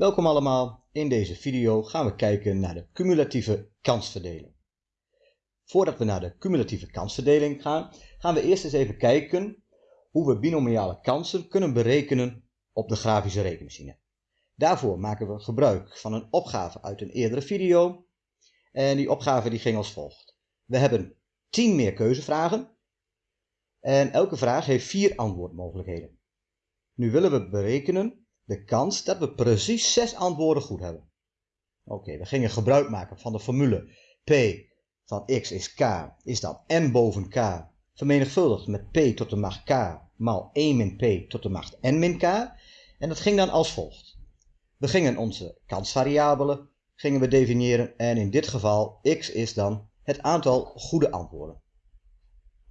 Welkom allemaal, in deze video gaan we kijken naar de cumulatieve kansverdeling. Voordat we naar de cumulatieve kansverdeling gaan, gaan we eerst eens even kijken hoe we binomiale kansen kunnen berekenen op de grafische rekenmachine. Daarvoor maken we gebruik van een opgave uit een eerdere video en die opgave die ging als volgt. We hebben 10 meer keuzevragen en elke vraag heeft vier antwoordmogelijkheden. Nu willen we berekenen de kans dat we precies 6 antwoorden goed hebben. Oké, we gingen gebruik maken van de formule p van x is k is dan n boven k vermenigvuldigd met p tot de macht k maal 1 min p tot de macht n min k. En dat ging dan als volgt. We gingen onze kansvariabelen gingen we definiëren en in dit geval x is dan het aantal goede antwoorden.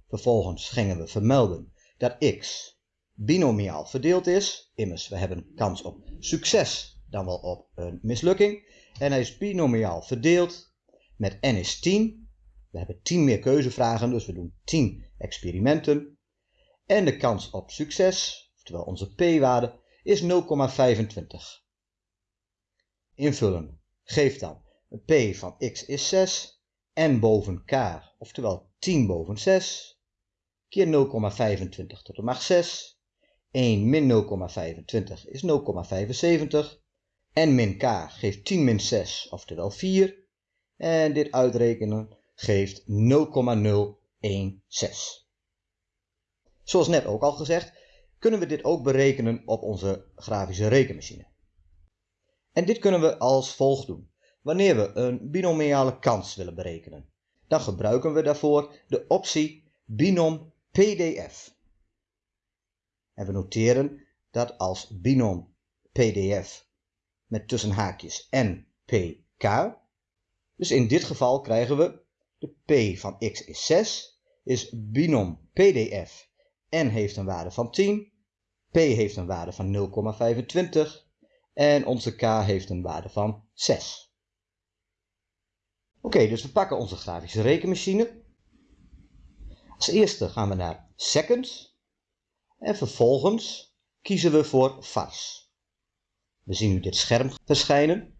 Vervolgens gingen we vermelden dat x binomiaal verdeeld is. Immers, we hebben kans op succes dan wel op een mislukking. En hij is binomiaal verdeeld met n is 10. We hebben 10 meer keuzevragen, dus we doen 10 experimenten. En de kans op succes, oftewel onze p-waarde, is 0,25. Invullen geeft dan een p van x is 6, n boven k, oftewel 10 boven 6, keer 0,25 tot de macht 6. 1 min 0,25 is 0,75. En min k geeft 10 min 6, oftewel 4. En dit uitrekenen geeft 0,016. Zoals net ook al gezegd, kunnen we dit ook berekenen op onze grafische rekenmachine. En dit kunnen we als volgt doen. Wanneer we een binomiale kans willen berekenen, dan gebruiken we daarvoor de optie binom PDF. En we noteren dat als binom PDF met tussen haakjes NPK. Dus in dit geval krijgen we de P van x is 6, is binom PDF. N heeft een waarde van 10, P heeft een waarde van 0,25 en onze K heeft een waarde van 6. Oké, dus we pakken onze grafische rekenmachine. Als eerste gaan we naar seconds en vervolgens kiezen we voor vars. We zien nu dit scherm verschijnen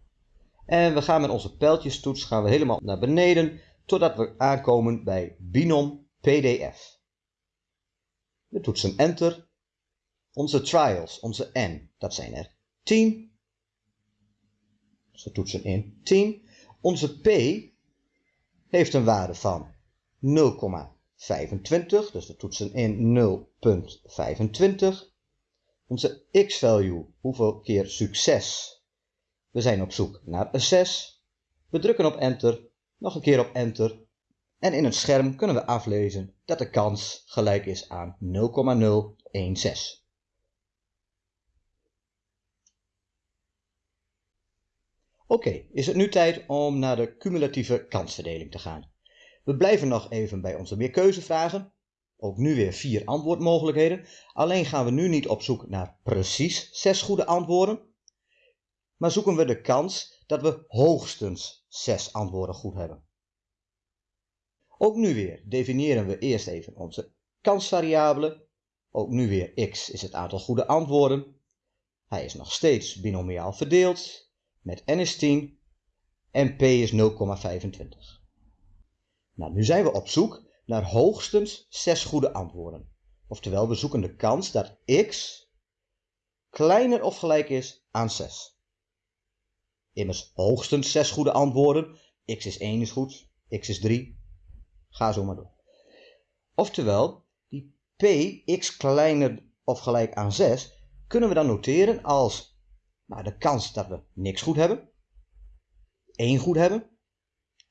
en we gaan met onze pijltjestoets gaan we helemaal naar beneden totdat we aankomen bij binom PDF. We toetsen enter. Onze trials, onze n, dat zijn er 10. Dus we toetsen in 10. Onze p heeft een waarde van 0,5. 25, dus we toetsen in 0.25. Onze x-value, hoeveel keer succes? We zijn op zoek naar een 6. We drukken op enter, nog een keer op enter. En in het scherm kunnen we aflezen dat de kans gelijk is aan 0,016. Oké, is het nu tijd om naar de cumulatieve kansverdeling te gaan. We blijven nog even bij onze meerkeuzevragen. Ook nu weer vier antwoordmogelijkheden. Alleen gaan we nu niet op zoek naar precies zes goede antwoorden. Maar zoeken we de kans dat we hoogstens zes antwoorden goed hebben. Ook nu weer definiëren we eerst even onze kansvariabelen. Ook nu weer x is het aantal goede antwoorden. Hij is nog steeds binomiaal verdeeld met n is 10 en p is 0,25. Nou, nu zijn we op zoek naar hoogstens 6 goede antwoorden. Oftewel, we zoeken de kans dat x kleiner of gelijk is aan 6. Immers hoogstens 6 goede antwoorden. x is 1 is goed, x is 3. Ga zo maar door. Oftewel, die p x kleiner of gelijk aan 6 kunnen we dan noteren als nou, de kans dat we niks goed hebben, 1 goed hebben,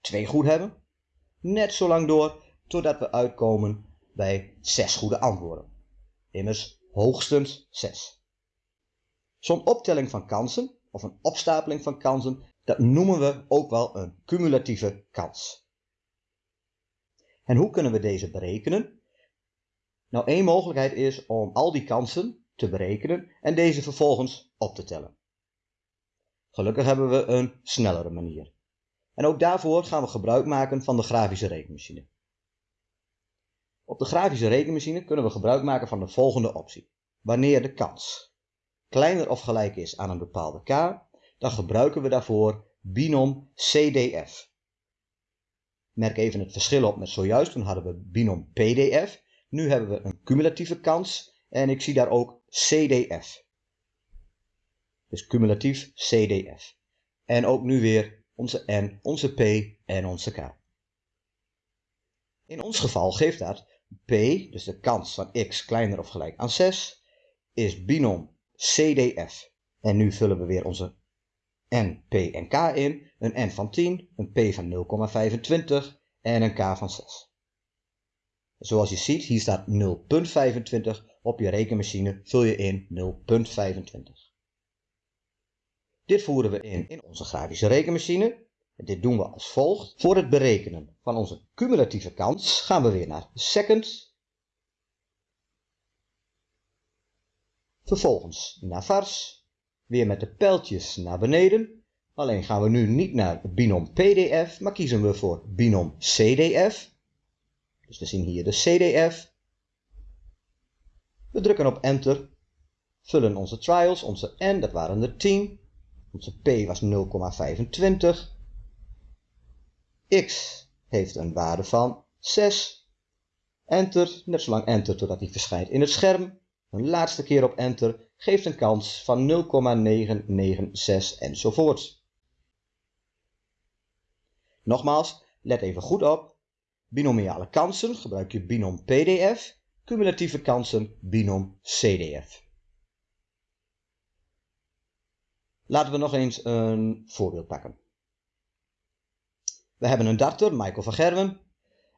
2 goed hebben net zo lang door totdat we uitkomen bij 6 goede antwoorden. Immers hoogstens 6. Zo'n optelling van kansen, of een opstapeling van kansen, dat noemen we ook wel een cumulatieve kans. En hoe kunnen we deze berekenen? Nou, één mogelijkheid is om al die kansen te berekenen en deze vervolgens op te tellen. Gelukkig hebben we een snellere manier. En ook daarvoor gaan we gebruik maken van de grafische rekenmachine. Op de grafische rekenmachine kunnen we gebruik maken van de volgende optie. Wanneer de kans kleiner of gelijk is aan een bepaalde k, dan gebruiken we daarvoor binom CDF. Merk even het verschil op met zojuist, toen hadden we binom PDF. Nu hebben we een cumulatieve kans en ik zie daar ook CDF. Dus cumulatief CDF. En ook nu weer onze N, onze P en onze K. In ons geval geeft dat P, dus de kans van x kleiner of gelijk aan 6, is binom CDF. En nu vullen we weer onze N, P en K in. Een N van 10, een P van 0,25 en een K van 6. Zoals je ziet, hier staat 0,25 op je rekenmachine, vul je in 0,25. Dit voeren we in in onze grafische rekenmachine. Dit doen we als volgt. Voor het berekenen van onze cumulatieve kans gaan we weer naar second. Vervolgens naar vars. Weer met de pijltjes naar beneden. Alleen gaan we nu niet naar binom PDF, maar kiezen we voor binom CDF. Dus we zien hier de CDF. We drukken op enter. Vullen onze trials, onze N, dat waren er 10. Onze P was 0,25 x heeft een waarde van 6. Enter, net zolang enter totdat hij verschijnt in het scherm. Een laatste keer op enter geeft een kans van 0,996 enzovoort. Nogmaals, let even goed op. Binomiale kansen gebruik je binom PDF, cumulatieve kansen binom CDF. Laten we nog eens een voorbeeld pakken. We hebben een darter, Michael van Gerwen.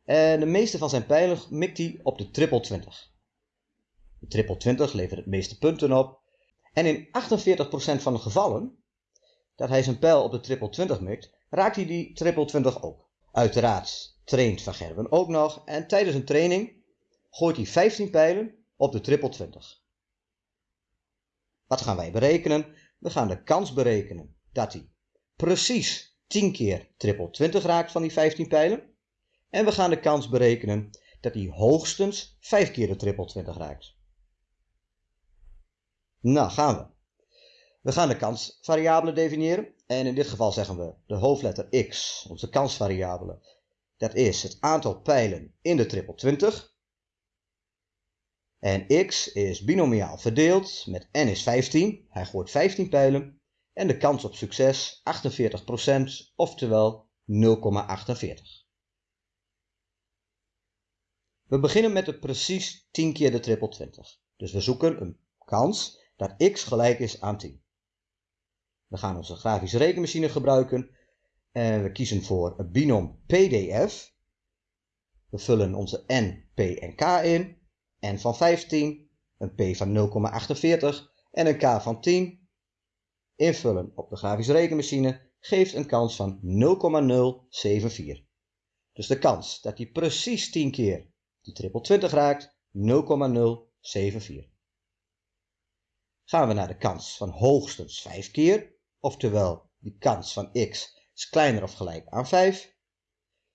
En de meeste van zijn pijlen mikt hij op de triple 20. De triple 20 levert het meeste punten op. En in 48% van de gevallen dat hij zijn pijl op de triple 20 mikt, raakt hij die triple 20 ook. Uiteraard traint Van Gerwen ook nog en tijdens een training gooit hij 15 pijlen op de triple 20. Wat gaan wij berekenen? We gaan de kans berekenen dat hij precies 10 keer triple 20 raakt van die 15 pijlen. En we gaan de kans berekenen dat hij hoogstens 5 keer de triple 20 raakt. Nou, gaan we. We gaan de kansvariabelen definiëren. En in dit geval zeggen we de hoofdletter x, onze kansvariabele. Dat is het aantal pijlen in de triple 20. En x is binomiaal verdeeld met n is 15. Hij gooit 15 pijlen en de kans op succes 48%, oftewel 0,48. We beginnen met de precies 10 keer de triple 20. Dus we zoeken een kans dat x gelijk is aan 10. We gaan onze grafische rekenmachine gebruiken en we kiezen voor een binom PDF. We vullen onze n, p en k in. N van 15, een p van 0,48 en een k van 10 invullen op de grafische rekenmachine geeft een kans van 0,074. Dus de kans dat hij precies 10 keer die triple 20 raakt, 0,074. Gaan we naar de kans van hoogstens 5 keer, oftewel die kans van x is kleiner of gelijk aan 5.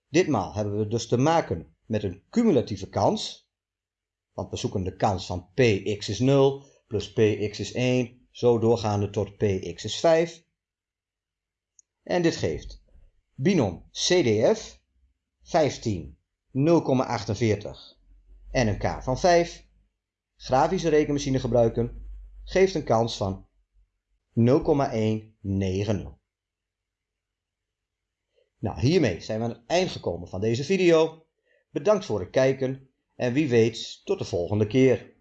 Ditmaal hebben we dus te maken met een cumulatieve kans, want we zoeken de kans van px is 0 plus px is 1 zo doorgaande tot px is 5. En dit geeft binom CDF 15 0,48 en een k van 5. Grafische rekenmachine gebruiken geeft een kans van 0,190. Nou, hiermee zijn we aan het eind gekomen van deze video. Bedankt voor het kijken en wie weet tot de volgende keer.